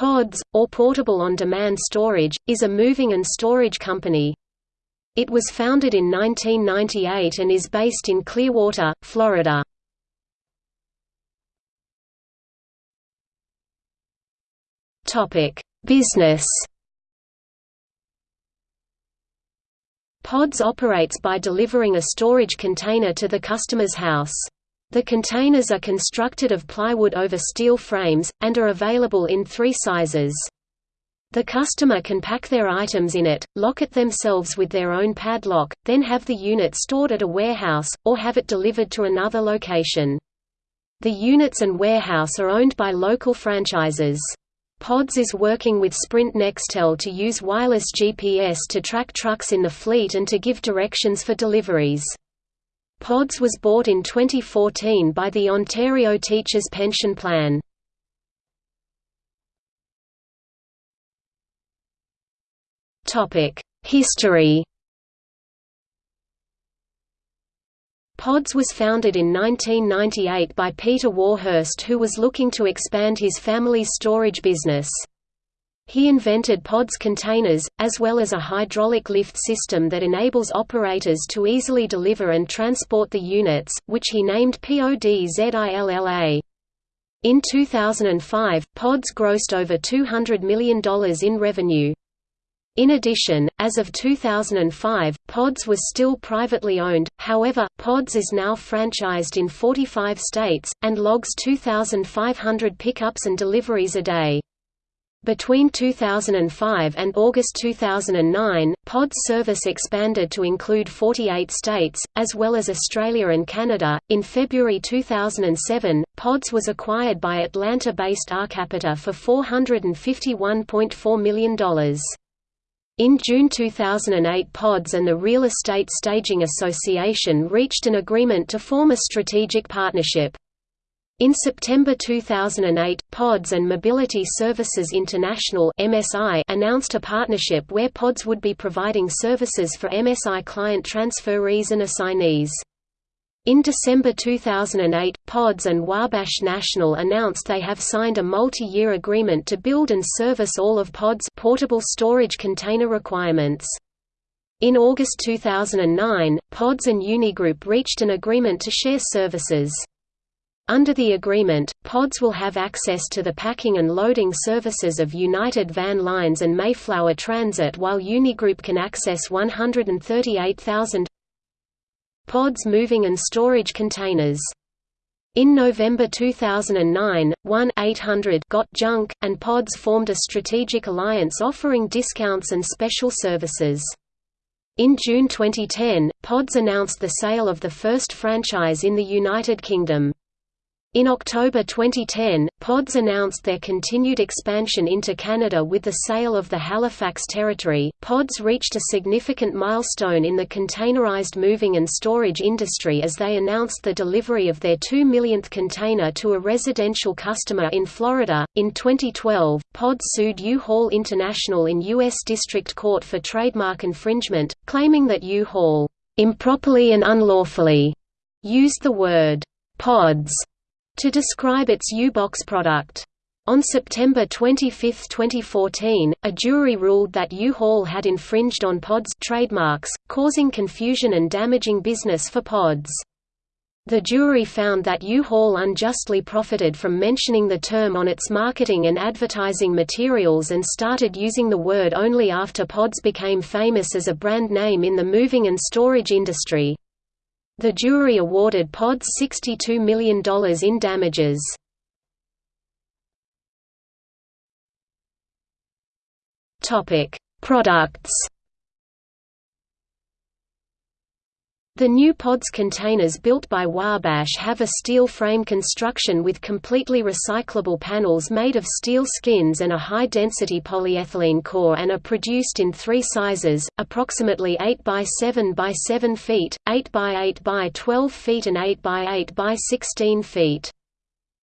PODS, or Portable On-Demand Storage, is a moving and storage company. It was founded in 1998 and is based in Clearwater, Florida. Business PODS operates by delivering a storage container to the customer's house. The containers are constructed of plywood over steel frames, and are available in three sizes. The customer can pack their items in it, lock it themselves with their own padlock, then have the unit stored at a warehouse, or have it delivered to another location. The units and warehouse are owned by local franchises. PODS is working with Sprint Nextel to use wireless GPS to track trucks in the fleet and to give directions for deliveries. PODS was bought in 2014 by the Ontario Teachers Pension Plan. History PODS was founded in 1998 by Peter Warhurst who was looking to expand his family's storage business. He invented PODS containers, as well as a hydraulic lift system that enables operators to easily deliver and transport the units, which he named PODZILLA. In 2005, PODS grossed over $200 million in revenue. In addition, as of 2005, PODS was still privately owned, however, PODS is now franchised in 45 states, and logs 2,500 pickups and deliveries a day. Between 2005 and August 2009, POD's service expanded to include 48 states, as well as Australia and Canada. In February 2007, PODS was acquired by Atlanta based Arcapita for $451.4 million. In June 2008 PODS and the Real Estate Staging Association reached an agreement to form a strategic partnership. In September 2008, PODS and Mobility Services International (MSI) announced a partnership where PODS would be providing services for MSI client transferees and assignees. In December 2008, PODS and Wabash National announced they have signed a multi-year agreement to build and service all of PODS portable storage container requirements. In August 2009, PODS and Unigroup reached an agreement to share services. Under the agreement, pods will have access to the packing and loading services of United Van Lines and Mayflower Transit while Unigroup can access 138,000 pods moving and storage containers. In November 2009, 1-800 Got Junk, and Pods formed a strategic alliance offering discounts and special services. In June 2010, Pods announced the sale of the first franchise in the United Kingdom. In October 2010, PODS announced their continued expansion into Canada with the sale of the Halifax territory. PODS reached a significant milestone in the containerized moving and storage industry as they announced the delivery of their 2 millionth container to a residential customer in Florida. In 2012, PODS sued U-Haul International in U.S. District Court for trademark infringement, claiming that U-Haul improperly and unlawfully used the word PODS to describe its U-Box product. On September 25, 2014, a jury ruled that U-Haul had infringed on POD's trademarks, causing confusion and damaging business for PODs. The jury found that U-Haul unjustly profited from mentioning the term on its marketing and advertising materials and started using the word only after PODs became famous as a brand name in the moving and storage industry. The jury awarded PODS $62 million in damages. Products The new PODS containers built by Wabash have a steel frame construction with completely recyclable panels made of steel skins and a high-density polyethylene core and are produced in three sizes, approximately 8 by 7 by 7 feet, 8 by 8 by 12 feet and 8 by 8 by 16 feet.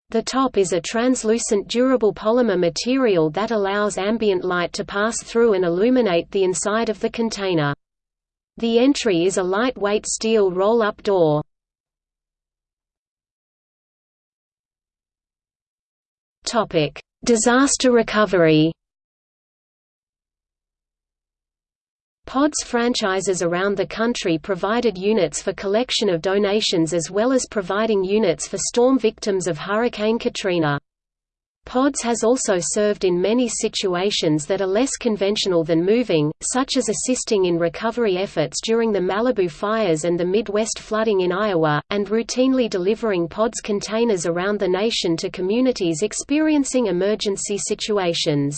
The top is a translucent durable polymer material that allows ambient light to pass through and illuminate the inside of the container. The entry is a lightweight steel roll-up door. Topic: Disaster recovery PODS franchises around the country provided units for collection of donations as well as providing units for storm victims of Hurricane Katrina. PODS has also served in many situations that are less conventional than moving, such as assisting in recovery efforts during the Malibu fires and the Midwest flooding in Iowa, and routinely delivering PODS containers around the nation to communities experiencing emergency situations.